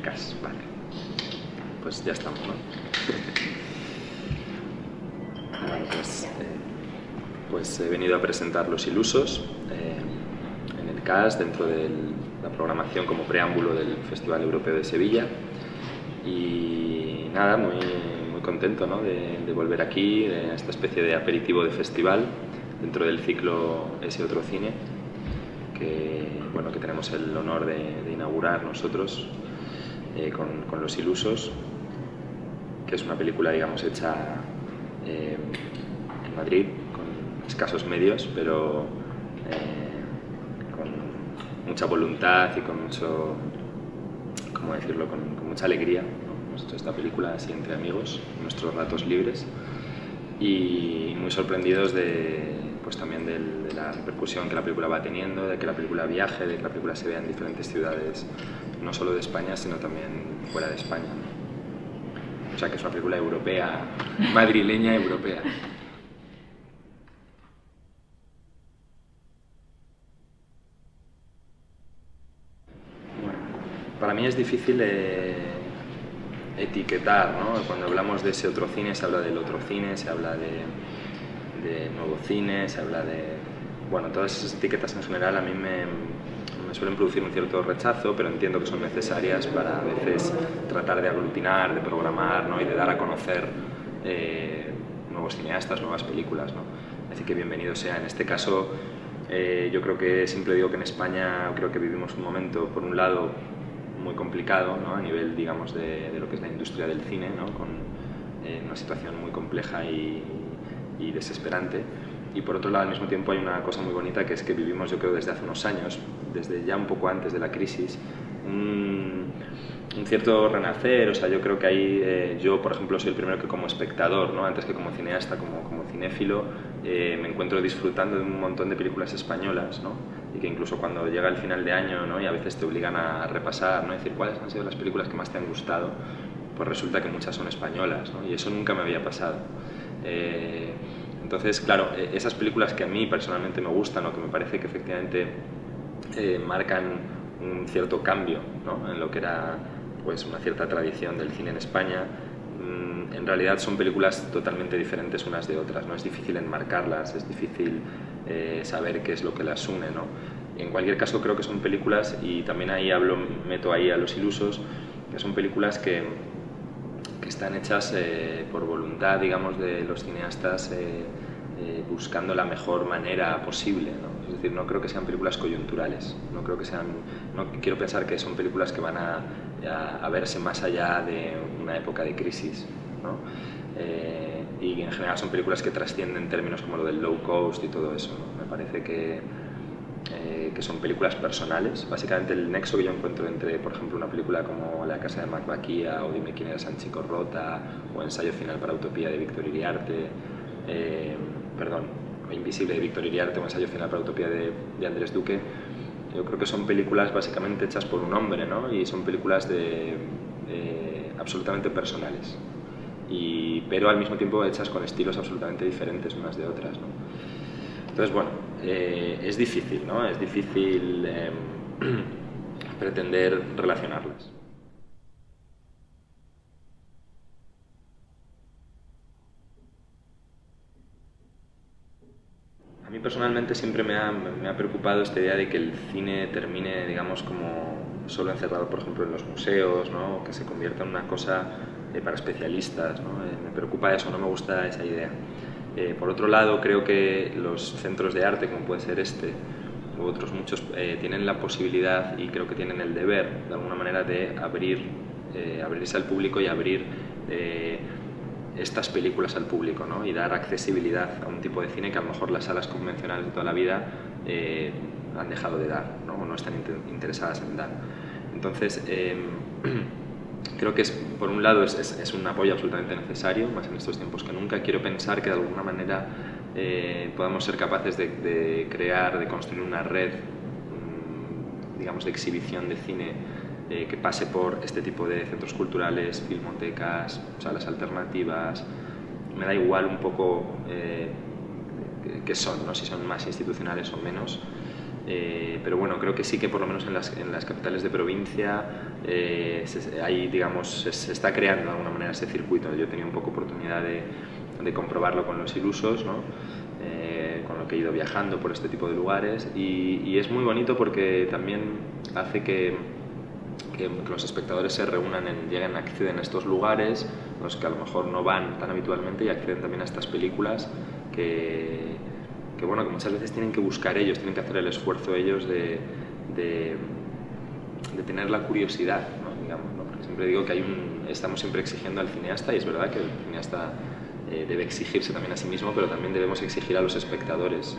CAS, vale. Pues ya estamos, ¿no? bueno, pues, he venido a presentar Los Ilusos eh, en el CAS, dentro de la programación como preámbulo del Festival Europeo de Sevilla. Y nada, muy, muy contento ¿no? de, de volver aquí, de esta especie de aperitivo de festival dentro del ciclo Ese Otro Cine, que, bueno, que tenemos el honor de, inaugurar nosotros eh, con, Los Ilusos, que es una película, digamos, hecha eh, en Madrid, con escasos medios, pero eh, con mucha voluntad y con mucho, ¿cómo decirlo?, con, mucha alegría. Hemos hecho esta película así entre amigos, en nuestros ratos libres, y muy sorprendidos de, pues también de la repercusión que la película va teniendo, de que la película viaje, de que la película se vea en diferentes ciudades, no solo de España, sino también fuera de España. O sea que es una película europea, madrileña europea. Bueno, para mí es difícil eh, etiquetar, ¿no? Cuando hablamos de ese otro cine se habla del otro cine, se habla de de nuevo cine, se habla de... Bueno, todas esas etiquetas en general a mí me, me suelen producir un cierto rechazo, pero entiendo que son necesarias para a veces tratar de aglutinar, de programar ¿no? y de dar a conocer eh, nuevos cineastas, nuevas películas. ¿no? Así que bienvenido sea. En este caso, eh, yo creo que siempre digo que en España creo que vivimos un momento, por un lado, muy complicado ¿no? a nivel, digamos, de, de, lo que es la industria del cine, ¿no? con eh, una situación muy compleja y, y desesperante. Y por otro lado, al mismo tiempo hay una cosa muy bonita que es que vivimos, yo creo, desde hace unos años, desde ya un poco antes de la crisis, un, cierto renacer. O sea, yo creo que ahí eh, yo, por ejemplo, soy el primero que como espectador, ¿no? antes que como cineasta, como, como cinéfilo, eh, me encuentro disfrutando de un montón de películas españolas, ¿no? y que incluso cuando llega el final de año ¿no? y a veces te obligan a repasar, ¿no? decir cuáles han sido las películas que más te han gustado, pues resulta que muchas son españolas, ¿no? y eso nunca me había pasado. Eh, entonces, claro, e, esas películas que a mí personalmente me gustan o que me parece que efectivamente eh, marcan un cierto cambio ¿no? en lo que era pues, una cierta tradición del cine en España, mm, en realidad son películas totalmente diferentes unas de otras, ¿no? es difícil enmarcarlas, es difícil eh, saber qué es lo que las une. ¿no? En cualquier caso creo que son películas, y también ahí hablo, meto ahí a los ilusos, que son películas que están hechas eh, por voluntad, digamos, de los cineastas eh, eh, buscando la mejor manera posible. ¿no? Es decir, no creo que sean películas coyunturales, no creo que sean, no quiero pensar que son películas que van a, a, verse más allá de una época de crisis. ¿no? y en general son películas que trascienden términos como lo del low cost y todo eso. Me parece que eh, que son películas personales. Básicamente el nexo que yo encuentro entre, por ejemplo, una película como La casa de Macbaquía o Dime quién era Sanchico Rota o Ensayo final para Utopía de Víctor Iriarte, eh, perdón, Invisible de Víctor Iriarte o Ensayo final para Utopía de, de, Andrés Duque, yo creo que son películas básicamente hechas por un hombre, ¿no? Y son películas de, absolutamente personales. Y, pero al mismo tiempo hechas con estilos absolutamente diferentes unas de otras. ¿no? Entonces, bueno, eh, es difícil, ¿no? Es difícil em, pretender relacionarlas. A mí personalmente siempre me ha, me ha, preocupado esta idea de que el cine termine, digamos, como solo encerrado, por ejemplo, en los museos, ¿no? que se convierta en una cosa eh, para especialistas. ¿no? Eh, me preocupa eso, no me gusta esa idea. Eh, por otro lado, creo que los centros de arte, como puede ser este, u otros muchos, eh, tienen la posibilidad y creo que tienen el deber, de alguna manera, de abrir, eh, abrirse al público y abrir estas películas al público ¿no? y dar accesibilidad a un tipo de cine que a lo mejor las salas convencionales de toda la vida han dejado de dar ¿no? o no están interesadas en dar. Entonces, em, creo que es, por un lado es, un apoyo absolutamente necesario, más en estos tiempos que nunca. Quiero pensar que de alguna manera eh, podamos ser capaces de, crear, de construir una red, mmm, digamos, de exhibición de cine eh, que pase por este tipo de centros culturales, filmotecas, salas alternativas. Me da igual un poco eh, qué son, ¿no? si son más institucionales o menos. Eh, pero bueno, creo que sí que por lo menos en las, en las capitales de provincia eh, se, digamos, se, está creando de alguna manera ese circuito. Yo he tenido un poco oportunidad de, de comprobarlo con los ilusos, ¿no? Eh, con lo que he ido viajando por este tipo de lugares y, y es muy bonito porque también hace que, que, los espectadores se reúnan, en, lleguen, acceden a estos lugares, los que a lo mejor no van tan habitualmente y acceden también a estas películas que que, bueno, que muchas veces tienen que buscar ellos, tienen que hacer el esfuerzo ellos de, de, tener la curiosidad, ¿no? digamos, porque siempre digo que hay un, estamos siempre exigiendo al cineasta y es verdad que el cineasta eh, debe exigirse también a sí mismo, pero también debemos exigir a los espectadores.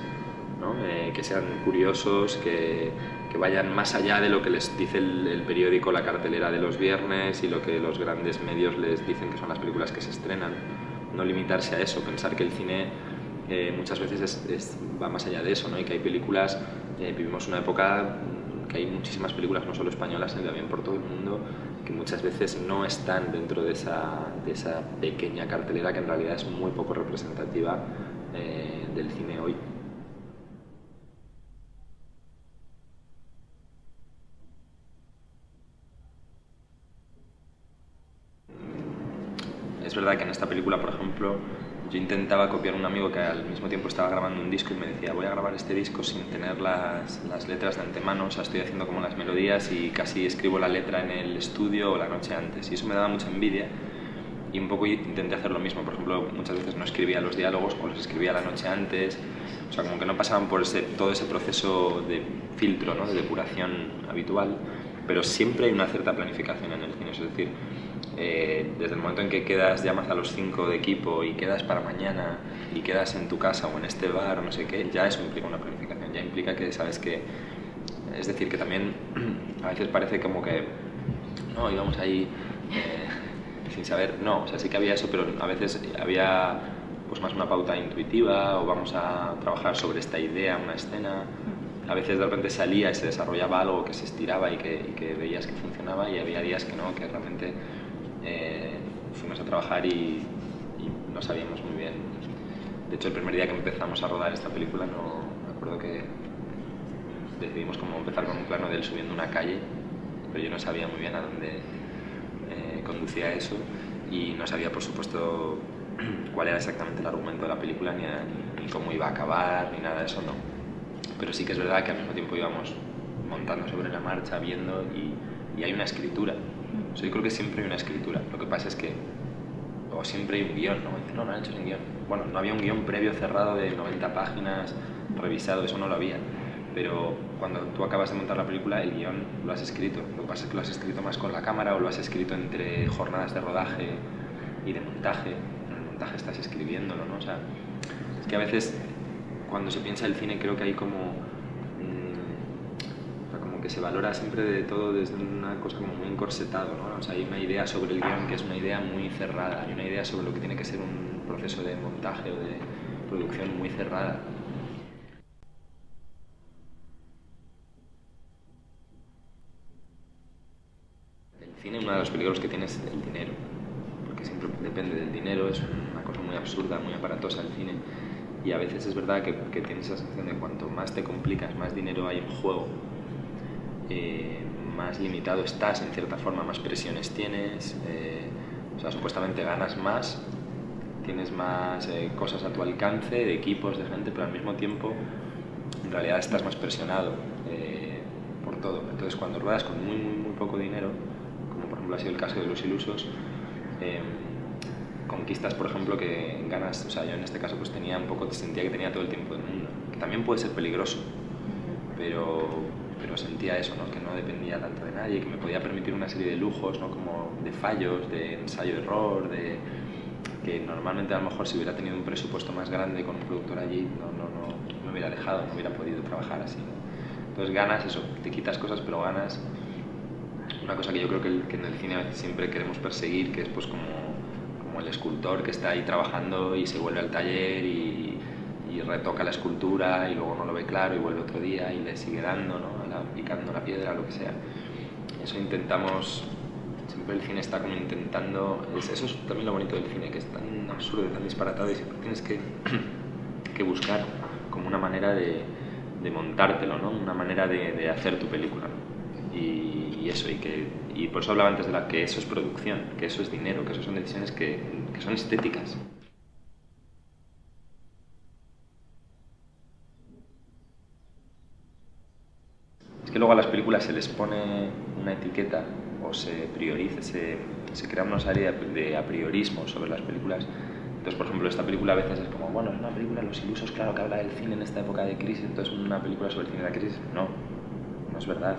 ¿no? Eh, que sean curiosos, que, que, vayan más allá de lo que les dice el, el, periódico, la cartelera de los viernes y lo que los grandes medios les dicen que son las películas que se estrenan. No limitarse a eso, pensar que el cine muchas veces es, va más allá de eso, ¿no? y que hay películas, eh, vivimos una época que hay muchísimas películas, no solo españolas, sino también por todo el mundo, que muchas veces no están dentro de esa, de esa pequeña cartelera que en realidad es muy poco representativa eh, del cine hoy. Es verdad que en esta película, por ejemplo, yo intentaba copiar a un amigo que al mismo tiempo estaba grabando un disco y me decía, voy a grabar este disco sin tener las, las, letras de antemano, o sea, estoy haciendo como las melodías y casi escribo la letra en el estudio o la noche antes. Y eso me daba mucha envidia y un poco intenté hacer lo mismo. Por ejemplo, muchas veces no escribía los diálogos o los escribía la noche antes, o sea, como que no pasaban por ese, todo ese proceso de filtro, ¿no? de depuración habitual, pero siempre hay una cierta planificación en el cine, es decir, eh, desde el momento en que quedas, llamas a los cinco de equipo y quedas para mañana y quedas en tu casa o en este bar o no sé qué, ya eso implica una planificación, ya implica que sabes que, es decir, que también a veces parece como que, no, íbamos ahí eh, sin saber, no, o sea, sí que había eso, pero a veces había pues más una pauta intuitiva o vamos a trabajar sobre esta idea, una escena. A veces de repente salía y se desarrollaba algo que se estiraba y que, y veías que funcionaba y había días que no, que realmente eh, fuimos a trabajar y, no sabíamos muy bien. De hecho, el primer día que empezamos a rodar esta película, no me acuerdo que decidimos como empezar con un plano de él subiendo una calle, pero yo no sabía muy bien a dónde eh, conducía eso y no sabía, por supuesto, cuál era exactamente el argumento de la película, ni, ni, cómo iba a acabar, ni nada de eso, no. Pero sí que es verdad que al mismo tiempo íbamos montando sobre la marcha, viendo y, y hay una escritura yo creo que siempre hay una escritura. Lo que pasa es que, o siempre hay un guion, ¿no? no, no han hecho un guion. Bueno, no había un guion previo cerrado de 90 páginas, revisado, eso no lo había. Pero cuando tú acabas de montar la película, el guion lo has escrito. Lo que pasa es que lo has escrito más con la cámara o lo has escrito entre jornadas de rodaje y de montaje. En el montaje estás escribiéndolo, ¿no? O sea, es que a veces cuando se piensa el cine creo que hay como que se valora siempre de todo desde una cosa como muy encorsetado, ¿no? O sea, hay una idea sobre el guion que es una idea muy cerrada, hay una idea sobre lo que tiene que ser un proceso de montaje o de producción muy cerrada. El cine, uno de los peligros que tiene es el dinero, porque siempre depende del dinero, es una cosa muy absurda, muy aparatosa el cine, y a veces es verdad que, que tienes esa sensación de cuanto más te complicas, más dinero hay en juego, eh, más limitado estás, en cierta forma, más presiones tienes, eh, o sea, supuestamente ganas más, tienes más eh, cosas a tu alcance, de equipos, de gente, pero al mismo tiempo en realidad estás más presionado por todo. Entonces cuando ruedas con muy, muy, muy poco dinero, como por ejemplo ha sido el caso de los ilusos, conquistas, por ejemplo, que ganas, o sea, yo en este caso pues tenía un poco, sentía que tenía todo el tiempo del mundo, que también puede ser peligroso, pero pero sentía eso, ¿no? que no dependía tanto de nadie, que me podía permitir una serie de lujos, ¿no? como de fallos, de ensayo-error, de que normalmente a lo mejor si hubiera tenido un presupuesto más grande con un productor allí, no, no, no me hubiera dejado, no hubiera podido trabajar así. Entonces ganas eso, te quitas cosas, pero ganas una cosa que yo creo que, que en el cine siempre queremos perseguir, que es pues como, como el escultor que está ahí trabajando y se vuelve al taller y, y retoca la escultura y luego no lo ve claro y vuelve otro día y le sigue dando, ¿no? picando la piedra, lo que sea. Eso intentamos, siempre el cine está como intentando, eso es también lo bonito del cine, que es tan absurdo, tan disparatado y siempre tienes que, que buscar como una manera de, de montártelo, ¿no? Una manera de, de hacer tu película. Y, y, eso, y, que, y por eso hablaba antes de la que eso es producción, que eso es dinero, que eso son decisiones que, que son estéticas. Es que luego a las películas se les pone una etiqueta o se prioriza, se, se crea una serie de a priorismo sobre las películas. Entonces, por ejemplo, esta película a veces es como, bueno, es una película de los ilusos, claro, que habla del cine en esta época de crisis, entonces una película sobre el cine de la crisis. No, no es verdad.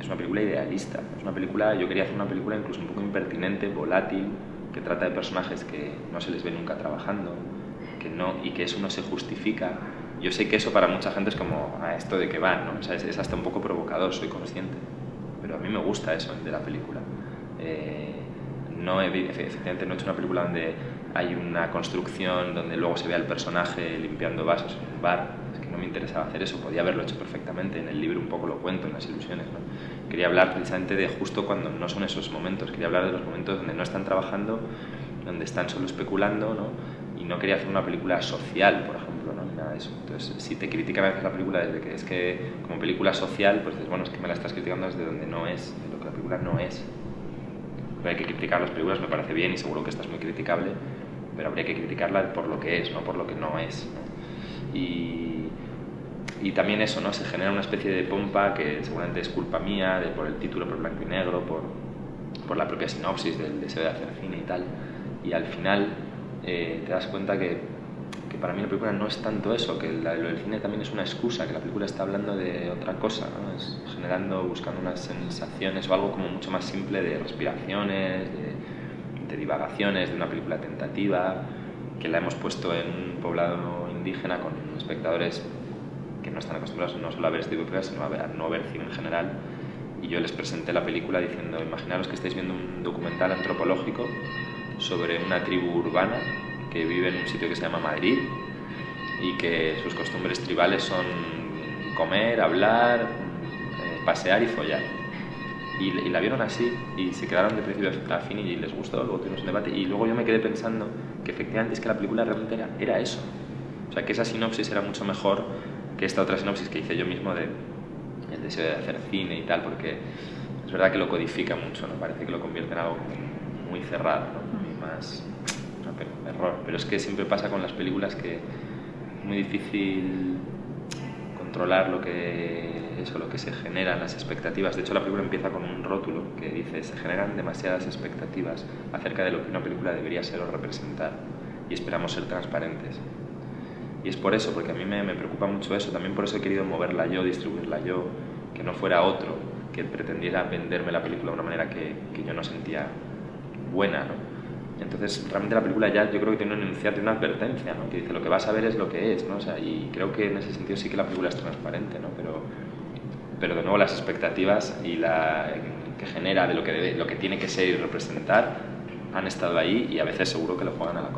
Es una película idealista. Una película, yo quería hacer una película incluso un poco impertinente, volátil, que trata de personajes que no se les ve nunca trabajando, que no, y que eso no se justifica. Yo sé que eso para mucha gente es como, a esto de que van, ¿no? O sea, es, es hasta un poco provocador, soy consciente. Pero a mí me gusta eso de la película. Eh, no, efectivamente no he hecho una película donde hay una construcción donde luego se ve al personaje limpiando vasos en un bar. Es que no me interesaba hacer eso, podía haberlo hecho perfectamente. En el libro un poco lo cuento, en las ilusiones. ¿no? Quería hablar precisamente de justo cuando no son esos momentos, quería hablar de los momentos donde no están trabajando, donde están solo especulando, ¿no? y no quería hacer una película social, por ejemplo, ¿no? nada de eso. Entonces, si te critican a veces la película desde que es que como película social, pues dices, bueno, es que me la estás criticando desde donde no es, de lo que la película no es. Pero hay que criticar las películas, me parece bien y seguro que esta es muy criticable, pero habría que criticarla por lo que es, no por lo que no es. ¿no? Y, y también eso, ¿no? Se genera una especie de pompa que seguramente es culpa mía, de, por el título, por blanco y negro, por, por la propia sinopsis del deseo de hacer cine y tal. Y al final eh, te das cuenta que, que, para mí la película no es tanto eso, que la, lo del cine también es una excusa, que la película está hablando de otra cosa, ¿no? es generando, buscando unas sensaciones o algo como mucho más simple de respiraciones, de, de divagaciones, de una película tentativa, que la hemos puesto en un poblado indígena con espectadores no están acostumbrados no solo a ver este tipo de películas, sino a, ver, a no ver cine en general. Y yo les presenté la película diciendo, imaginaros que estáis viendo un documental antropológico sobre una tribu urbana que vive en un sitio que se llama Madrid y que sus costumbres tribales son comer, hablar, eh, pasear y follar. Y, la vieron así y se quedaron de principio a fin y les gustó, luego tuvimos un debate y luego yo me quedé pensando que efectivamente es que la película realmente era, era eso. O sea, que esa sinopsis era mucho mejor que esta otra sinopsis que hice yo mismo de el deseo de hacer cine y tal, porque es verdad que lo codifica mucho, ¿no? Parece que lo convierte en algo muy cerrado, ¿no? Muy más no, error. Pero es que siempre pasa con las películas que es muy difícil controlar lo que eso, lo que se generan las expectativas. De hecho, la película empieza con un rótulo que dice se generan demasiadas expectativas acerca de lo que una película debería ser o representar y esperamos ser transparentes. Y es por eso, porque a mí me, me, preocupa mucho eso, también por eso he querido moverla yo, distribuirla yo, que no fuera otro que pretendiera venderme la película de una manera que, que yo no sentía buena, ¿no? Entonces, realmente la película ya yo creo que tiene un enunciado, una advertencia, ¿no? Que dice, lo que vas a ver es lo que es, ¿no? O sea, y creo que en ese sentido sí que la película es transparente, ¿no? Pero, pero de nuevo las expectativas y la que genera de lo que, debe, lo que tiene que ser y representar han estado ahí y a veces seguro que lo juegan a la